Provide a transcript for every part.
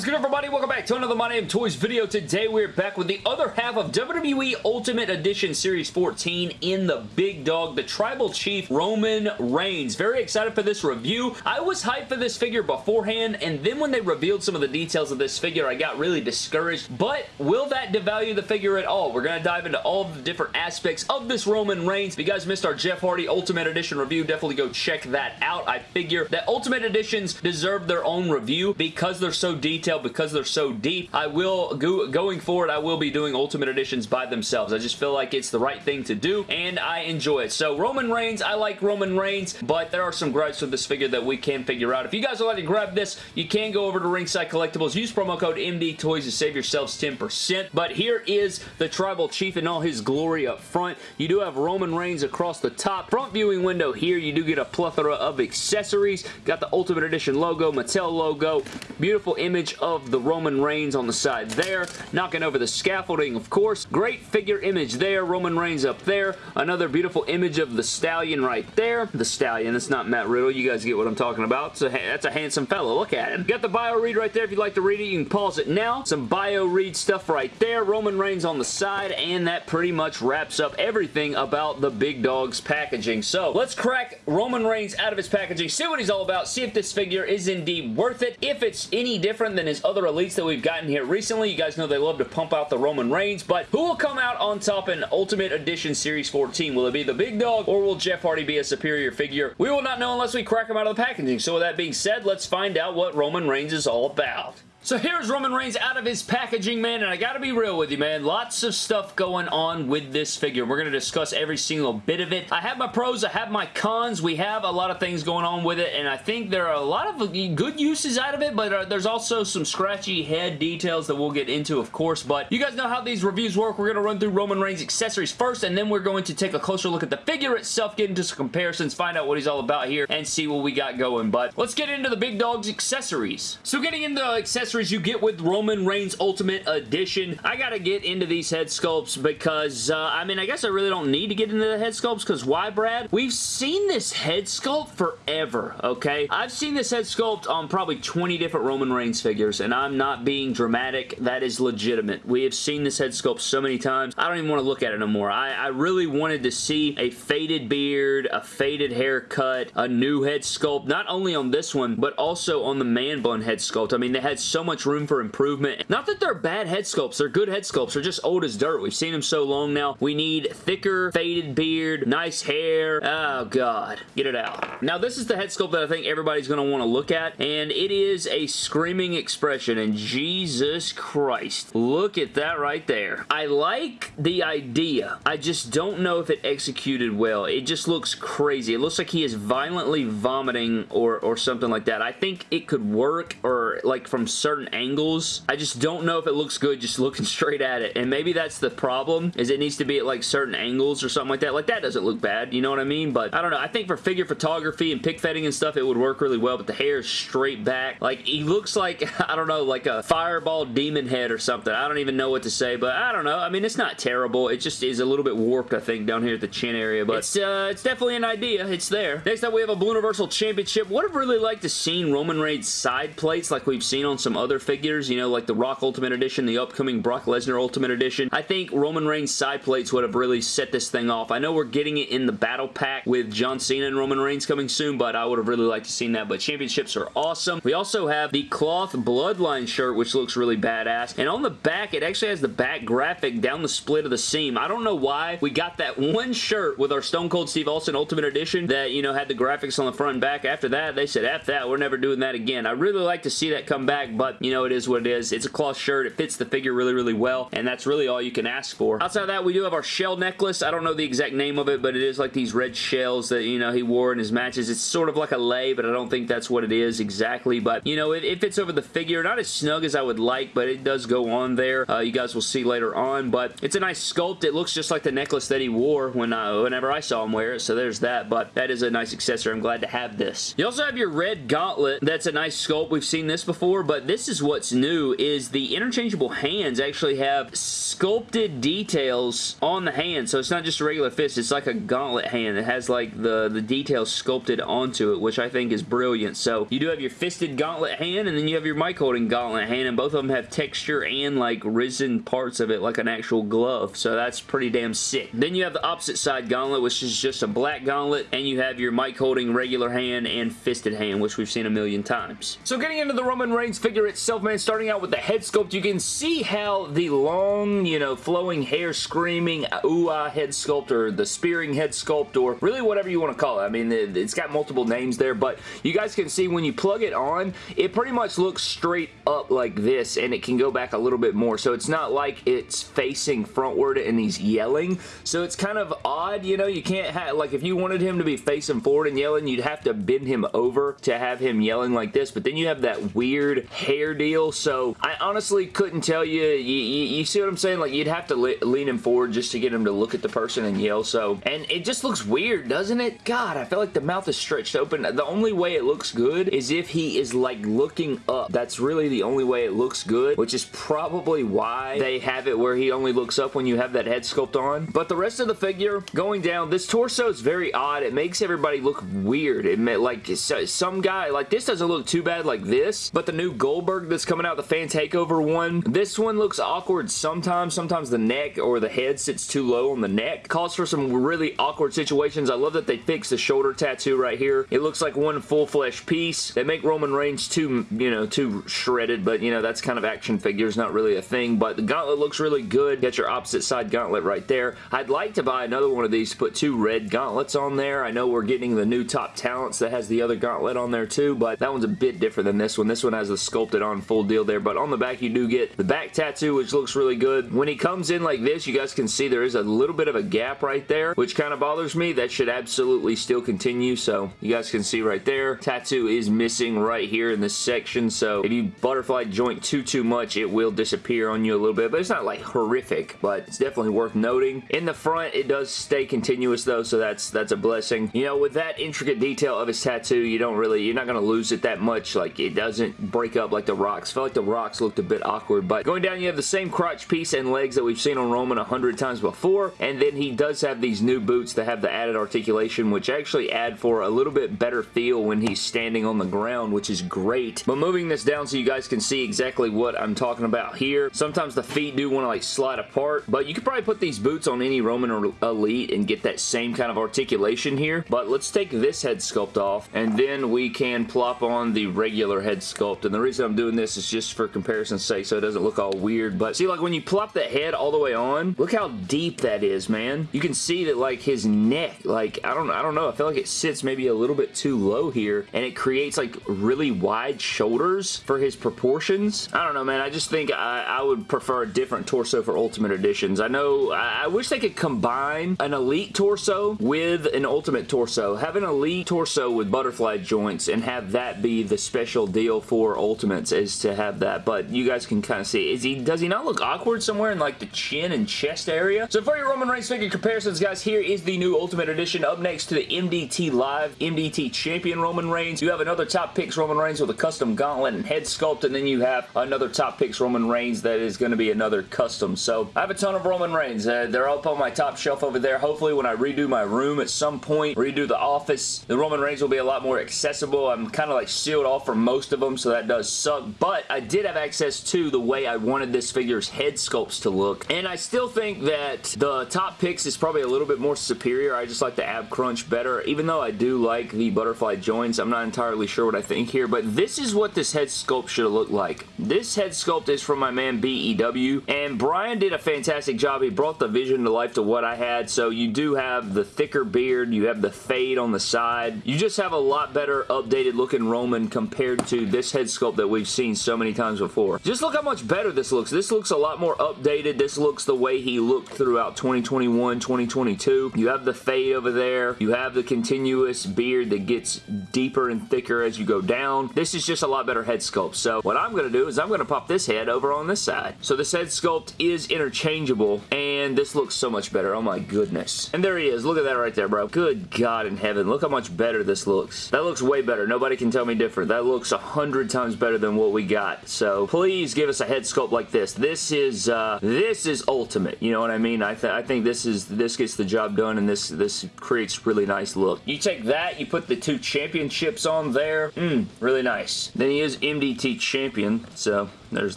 is good everybody? Welcome back to another My Name Toys video. Today we're back with the other half of WWE Ultimate Edition Series 14 in the big dog, the Tribal Chief Roman Reigns. Very excited for this review. I was hyped for this figure beforehand and then when they revealed some of the details of this figure I got really discouraged. But will that devalue the figure at all? We're going to dive into all the different aspects of this Roman Reigns. If you guys missed our Jeff Hardy Ultimate Edition review, definitely go check that out. I figure that Ultimate Editions deserve their own review because they're so detailed, because they're so deep, I will, go, going forward, I will be doing Ultimate Editions by themselves. I just feel like it's the right thing to do, and I enjoy it. So Roman Reigns, I like Roman Reigns, but there are some gripes with this figure that we can figure out. If you guys would like to grab this, you can go over to Ringside Collectibles, use promo code MDTOYS to save yourselves 10%, but here is the Tribal Chief in all his glory up front. You do have Roman Reigns across the top. Front viewing window here, you do get a plethora of accessories. Got the Ultimate Edition logo, Mattel logo, beautiful image of the Roman Reigns on the side there. Knocking over the scaffolding, of course. Great figure image there. Roman Reigns up there. Another beautiful image of the Stallion right there. The Stallion. it's not Matt Riddle. You guys get what I'm talking about. So that's a handsome fellow. Look at him. Got the bio read right there. If you'd like to read it, you can pause it now. Some bio read stuff right there. Roman Reigns on the side. And that pretty much wraps up everything about the Big Dog's packaging. So let's crack Roman Reigns out of his packaging. See what he's all about. See if this figure is indeed worth it. If it's any different than his other elites that we've gotten here recently. You guys know they love to pump out the Roman Reigns, but who will come out on top in Ultimate Edition Series 14? Will it be the big dog, or will Jeff Hardy be a superior figure? We will not know unless we crack him out of the packaging. So with that being said, let's find out what Roman Reigns is all about. So here's Roman Reigns out of his packaging, man, and I gotta be real with you, man. Lots of stuff going on with this figure. We're gonna discuss every single bit of it. I have my pros, I have my cons. We have a lot of things going on with it, and I think there are a lot of good uses out of it, but uh, there's also some scratchy head details that we'll get into, of course, but you guys know how these reviews work. We're gonna run through Roman Reigns accessories first, and then we're going to take a closer look at the figure itself, get into some comparisons, find out what he's all about here, and see what we got going, but let's get into the big dog's accessories. So getting into the accessories you get with Roman Reigns Ultimate Edition. I gotta get into these head sculpts because, uh, I mean, I guess I really don't need to get into the head sculpts because why, Brad? We've seen this head sculpt forever, okay? I've seen this head sculpt on probably 20 different Roman Reigns figures, and I'm not being dramatic. That is legitimate. We have seen this head sculpt so many times. I don't even want to look at it no more. I, I really wanted to see a faded beard, a faded haircut, a new head sculpt, not only on this one, but also on the man bun head sculpt. I mean, they had so much room room for improvement. Not that they're bad head sculpts. They're good head sculpts. They're just old as dirt. We've seen them so long now. We need thicker, faded beard, nice hair. Oh, God. Get it out. Now, this is the head sculpt that I think everybody's going to want to look at, and it is a screaming expression, and Jesus Christ. Look at that right there. I like the idea. I just don't know if it executed well. It just looks crazy. It looks like he is violently vomiting or, or something like that. I think it could work or like from certain angles. I just don't know if it looks good just looking straight at it. And maybe that's the problem, is it needs to be at like certain angles or something like that. Like that doesn't look bad, you know what I mean? But I don't know. I think for figure photography and pick fetting and stuff, it would work really well. But the hair is straight back. Like he looks like, I don't know, like a fireball demon head or something. I don't even know what to say, but I don't know. I mean, it's not terrible. It just is a little bit warped, I think, down here at the chin area. But it's, uh, it's definitely an idea. It's there. Next up, we have a Blue Universal Championship. Would have really liked to seen Roman Reigns side plates like we've seen on some other figures figures, you know, like the Rock Ultimate Edition, the upcoming Brock Lesnar Ultimate Edition. I think Roman Reigns side plates would have really set this thing off. I know we're getting it in the battle pack with John Cena and Roman Reigns coming soon, but I would have really liked to seen that. But championships are awesome. We also have the cloth Bloodline shirt, which looks really badass. And on the back, it actually has the back graphic down the split of the seam. I don't know why we got that one shirt with our Stone Cold Steve Austin Ultimate Edition that, you know, had the graphics on the front and back. After that, they said, F that, we're never doing that again. I really like to see that come back, but, you know, it is what it is. It's a cloth shirt. It fits the figure really, really well, and that's really all you can ask for. Outside of that, we do have our shell necklace. I don't know the exact name of it, but it is like these red shells that, you know, he wore in his matches. It's sort of like a lei, but I don't think that's what it is exactly, but, you know, it, it fits over the figure. Not as snug as I would like, but it does go on there. Uh, you guys will see later on, but it's a nice sculpt. It looks just like the necklace that he wore when uh, whenever I saw him wear it, so there's that, but that is a nice accessory. I'm glad to have this. You also have your red gauntlet. That's a nice sculpt. We've seen this this before, but this is what's new, is the interchangeable hands actually have sculpted details on the hand, so it's not just a regular fist, it's like a gauntlet hand. It has like the, the details sculpted onto it, which I think is brilliant. So you do have your fisted gauntlet hand, and then you have your mic holding gauntlet hand, and both of them have texture and like risen parts of it like an actual glove, so that's pretty damn sick. Then you have the opposite side gauntlet, which is just a black gauntlet, and you have your mic holding regular hand and fisted hand, which we've seen a million times. So getting into the Roman Reigns figure itself, man, starting out with the head sculpt, you can see how the long, you know, flowing hair screaming uh, ooh-ah head sculpt or the spearing head sculpt or really whatever you want to call it. I mean, it's got multiple names there, but you guys can see when you plug it on, it pretty much looks straight up like this and it can go back a little bit more. So it's not like it's facing frontward and he's yelling. So it's kind of odd, you know, you can't have, like if you wanted him to be facing forward and yelling, you'd have to bend him over to have him yelling like this, but then you have that weird hair deal. So I honestly couldn't tell you, you, you, you see what I'm saying? Like you'd have to le lean him forward just to get him to look at the person and yell. So, and it just looks weird, doesn't it? God, I feel like the mouth is stretched open. The only way it looks good is if he is like looking up. That's really the only way it looks good, which is probably why they have it where he only looks up when you have that head sculpt on. But the rest of the figure, going down, this torso is very odd. It makes everybody look weird. It may, like some guy, like this doesn't look too bad like but the new Goldberg that's coming out, the Fan Takeover one, this one looks awkward sometimes. Sometimes the neck or the head sits too low on the neck. Calls for some really awkward situations. I love that they fixed the shoulder tattoo right here. It looks like one full flesh piece. They make Roman Reigns too, you know, too shredded, but you know, that's kind of action figures, not really a thing, but the gauntlet looks really good. Got your opposite side gauntlet right there. I'd like to buy another one of these to put two red gauntlets on there. I know we're getting the new Top Talents that has the other gauntlet on there too, but that one's a bit different than this one. This one has the sculpted on full deal there, but on the back you do get the back tattoo, which looks really good. When he comes in like this, you guys can see there is a little bit of a gap right there, which kind of bothers me. That should absolutely still continue, so you guys can see right there. Tattoo is missing right here in this section, so if you butterfly joint too, too much, it will disappear on you a little bit, but it's not like horrific, but it's definitely worth noting. In the front, it does stay continuous though, so that's that's a blessing. You know, with that intricate detail of his tattoo, you don't really, you're not going to lose it that much. Like, it doesn't break up like the Rock's. Felt like the Rock's looked a bit awkward, but going down, you have the same crotch piece and legs that we've seen on Roman a hundred times before, and then he does have these new boots that have the added articulation, which actually add for a little bit better feel when he's standing on the ground, which is great. But moving this down so you guys can see exactly what I'm talking about here. Sometimes the feet do want to like slide apart, but you could probably put these boots on any Roman or Elite and get that same kind of articulation here. But let's take this head sculpt off, and then we can plop on the regular head sculpt. And the reason I'm doing this is just for comparison's sake, so it doesn't look all weird. But see, like when you plop that head all the way on, look how deep that is, man. You can see that like his neck, like I don't, I don't know. I feel like it sits maybe a little bit too low here, and it creates like really wide shoulders for his proportions. I don't know, man. I just think I, I would prefer a different torso for Ultimate Editions. I know, I, I wish they could combine an Elite torso with an Ultimate torso. Have an Elite torso with butterfly joints and have that be the special deal for Ultimates is to have that, but you guys can kind of see. Is he, does he not look awkward somewhere in like the chin and chest area? So for your Roman Reigns figure comparisons, guys, here is the new Ultimate Edition. Up next to the MDT Live MDT Champion Roman Reigns. You have another Top Picks Roman Reigns with a custom gauntlet and head sculpt, and then you have another Top Picks Roman Reigns that is going to be another custom. So I have a ton of Roman Reigns. Uh, they're up on my top shelf over there. Hopefully when I redo my room at some point, redo the office, the Roman Reigns will be a lot more accessible. I'm kind of like sealed off for most of them, so that does suck. But I did have access to the way I wanted this figure's head sculpts to look. And I still think that the Top Picks is probably a little bit more superior. I just like the ab crunch better. Even though I do like the butterfly joints, I'm not entirely sure what I think here. But this is what this head sculpt should have looked like. This head sculpt is from my man BEW. And Brian did a fantastic job. He brought the vision to life to what I had. So you do have the thicker beard. You have the fade on the side. You just have a lot better updated looking Roman compared to this head sculpt that we've seen so many times before. Just look how much better this looks. This looks a lot more updated. This looks the way he looked throughout 2021, 2022. You have the fade over there. You have the continuous beard that gets deeper and thicker as you go down. This is just a lot better head sculpt. So what I'm going to do is I'm going to pop this head over on this side. So this head sculpt is interchangeable and this looks so much better. Oh my goodness. And there he is. Look at that right there, bro. Good God in heaven. Look how much better this looks. That looks way better. Nobody can tell me different. That looks a hundred times better than what we got. So please give us a head sculpt like this. This is uh, this is ultimate. You know what I mean? I, th I think this is this gets the job done and this this creates really nice look. You take that, you put the two championships on there. Mmm, really nice. Then he is MDT champion, so there's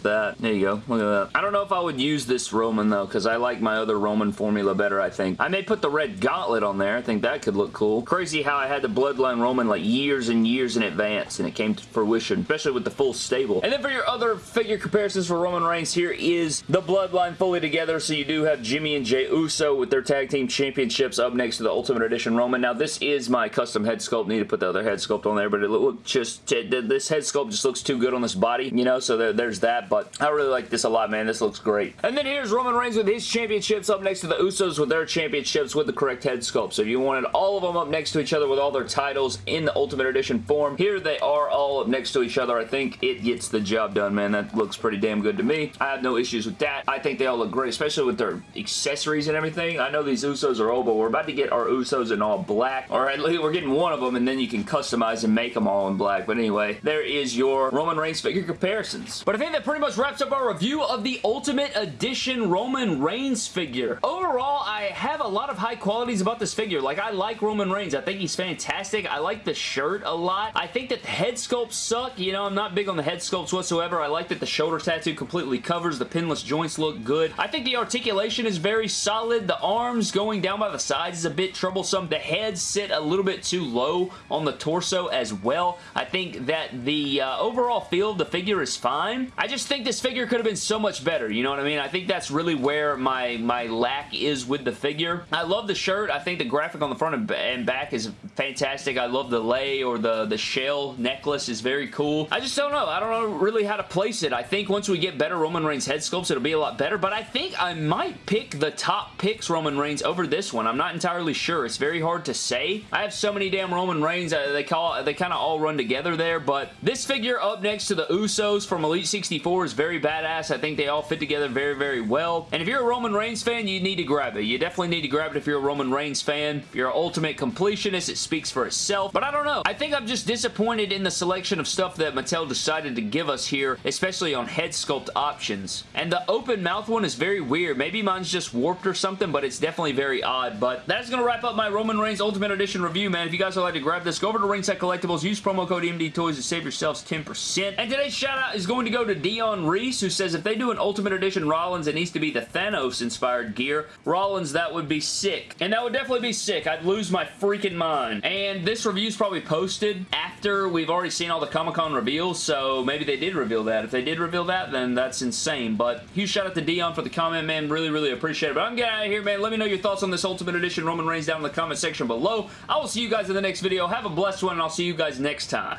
that. There you go. Look at that. I don't know if I would use this Roman, though, because I like my other Roman formula better, I think. I may put the red gauntlet on there. I think that could look cool. Crazy how I had the Bloodline Roman like years and years in advance, and it came to fruition, especially with the full stable. And then for your other figure comparisons for Roman Reigns, here is the Bloodline fully together, so you do have Jimmy and Jey Uso with their tag team championships up next to the Ultimate Edition Roman. Now, this is my custom head sculpt. Need to put the other head sculpt on there, but it look just, this head sculpt just looks too good on this body, you know, so there's that, but I really like this a lot, man. This looks great. And then here's Roman Reigns with his championships up next to the Usos with their championships with the correct head sculpt. So if you wanted all of them up next to each other with all their titles in the Ultimate Edition form, here they are all up next to each other. I think it gets the job done, man. That looks pretty damn good to me. I have no issues with that. I think they all look great, especially with their accessories and everything. I know these Usos are old, but we're about to get our Usos in all black. All right, we're getting one of them, and then you can customize and make them all in black. But anyway, there is your Roman Reigns figure comparisons. But I that pretty much wraps up our review of the Ultimate Edition Roman Reigns figure. Overall, I have a lot of high qualities about this figure. Like, I like Roman Reigns. I think he's fantastic. I like the shirt a lot. I think that the head sculpts suck. You know, I'm not big on the head sculpts whatsoever. I like that the shoulder tattoo completely covers. The pinless joints look good. I think the articulation is very solid. The arms going down by the sides is a bit troublesome. The heads sit a little bit too low on the torso as well. I think that the uh, overall feel of the figure is fine. Just think this figure could have been so much better, you know what I mean? I think that's really where my, my lack is with the figure. I love the shirt. I think the graphic on the front and back is fantastic. I love the lei or the, the shell necklace is very cool. I just don't know. I don't know really how to place it. I think once we get better Roman Reigns head sculpts, it'll be a lot better, but I think I might pick the top picks Roman Reigns over this one. I'm not entirely sure. It's very hard to say. I have so many damn Roman Reigns. Uh, they call they kind of all run together there, but this figure up next to the Usos from Elite 64 is very badass. I think they all fit together very, very well. And if you're a Roman Reigns fan, you need to grab it. You definitely need to grab it if you're a Roman Reigns fan. If you're an Ultimate Completionist, it speaks for itself. But I don't know. I think I'm just disappointed in the selection of stuff that Mattel decided to give us here, especially on head sculpt options. And the open mouth one is very weird. Maybe mine's just warped or something, but it's definitely very odd. But that's going to wrap up my Roman Reigns Ultimate Edition review, man. If you guys would like to grab this, go over to Ringside Collectibles, use promo code MD Toys to save yourselves 10%. And today's shout out is going to go to Dion Reese, who says if they do an Ultimate Edition Rollins, it needs to be the Thanos-inspired gear. Rollins, that would be sick. And that would definitely be sick. I'd lose my freaking mind. And this review is probably posted after we've already seen all the Comic-Con reveals, so maybe they did reveal that. If they did reveal that, then that's insane. But huge shout out to Dion for the comment, man. Really, really appreciate it. But I'm getting out of here, man. Let me know your thoughts on this Ultimate Edition Roman Reigns down in the comment section below. I will see you guys in the next video. Have a blessed one, and I'll see you guys next time.